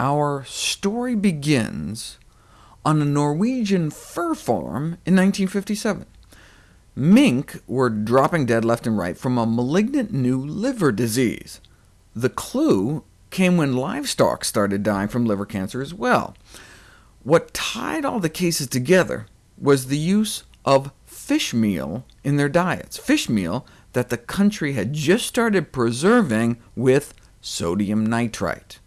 Our story begins on a Norwegian fur farm in 1957. Mink were dropping dead left and right from a malignant new liver disease. The clue came when livestock started dying from liver cancer as well. What tied all the cases together was the use of fish meal in their diets, fish meal that the country had just started preserving with sodium nitrite.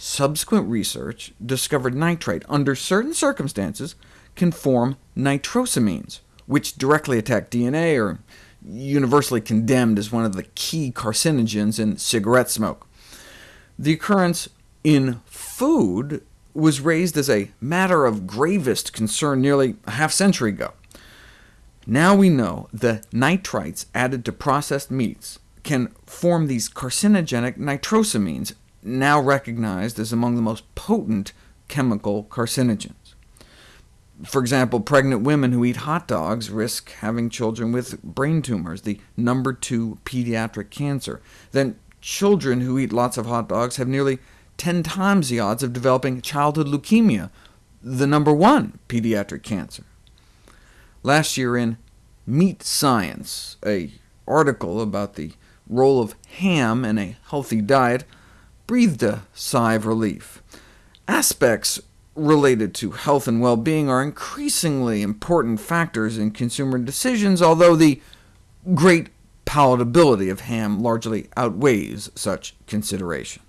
Subsequent research discovered nitrite, under certain circumstances, can form nitrosamines, which directly attack DNA, or universally condemned as one of the key carcinogens in cigarette smoke. The occurrence in food was raised as a matter of gravest concern nearly a half-century ago. Now we know the nitrites added to processed meats can form these carcinogenic nitrosamines, now recognized as among the most potent chemical carcinogens. For example, pregnant women who eat hot dogs risk having children with brain tumors, the number two pediatric cancer. Then children who eat lots of hot dogs have nearly 10 times the odds of developing childhood leukemia, the number one pediatric cancer. Last year in Meat Science, a article about the role of ham in a healthy diet breathed a sigh of relief. Aspects related to health and well-being are increasingly important factors in consumer decisions, although the great palatability of ham largely outweighs such considerations.